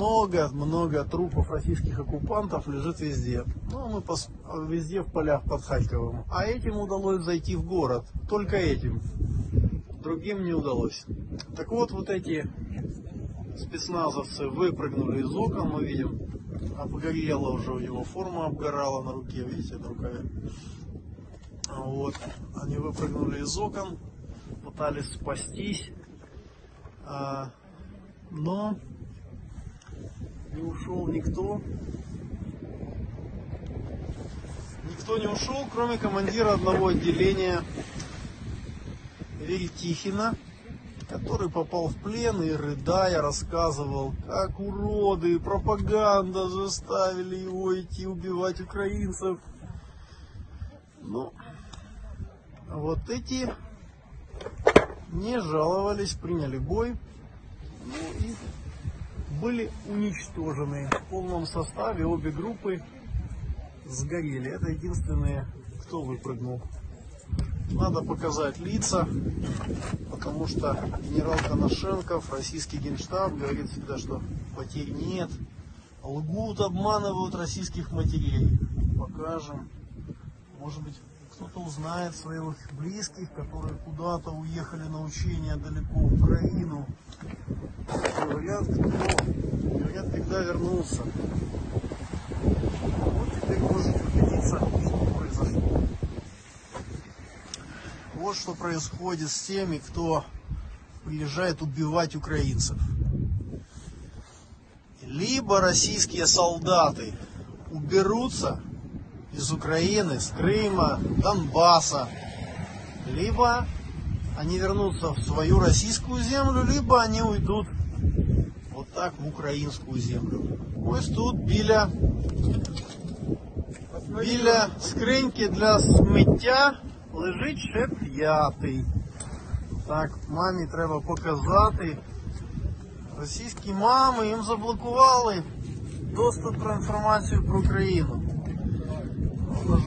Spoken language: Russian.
Много-много трупов российских оккупантов лежит везде. Ну, мы пос- везде в полях под Харьковом. А этим удалось зайти в город. Только этим. Другим не удалось. Так вот, вот эти спецназовцы выпрыгнули из окон, мы видим, обгорела уже у него форма обгорала на руке, видите, на рукаве. Вот, они выпрыгнули из окон, пытались спастись, а, но не ушел никто. Никто не ушел, кроме командира одного отделения Веретихина, который попал в плен и, рыдая, рассказывал, как уроды, пропаганда заставили его идти убивать украинцев. Ну, а вот эти не жаловались, приняли бой ну, и были уничтожены в полном составе. Обе группы сгорели. Это единственные, кто выпрыгнул. Надо показать лица, потому что генерал Коношенков, российский генштаб, говорит всегда, что потерь нет. Лгут, обманывают российских матерей. Покажем. Может быть, кто-то узнает своих близких, которые куда-то уехали на учения далеко в Украину. Говорят, кто? Когда вернулся. Вот теперь можете убедиться, что произошло. Вот что происходит с теми, кто приезжает убивать украинцев. Либо российские солдаты уберутся из Украины, с Крыма, Донбасса, либо они вернутся в свою российскую землю, либо они уйдут вот так в українську землю. Ось тут біля, біля скриньки для сміття лежить ще п'ятий. Так, мамі треба показати. Російські мами їм заблокували доступ про інформацію про Україну.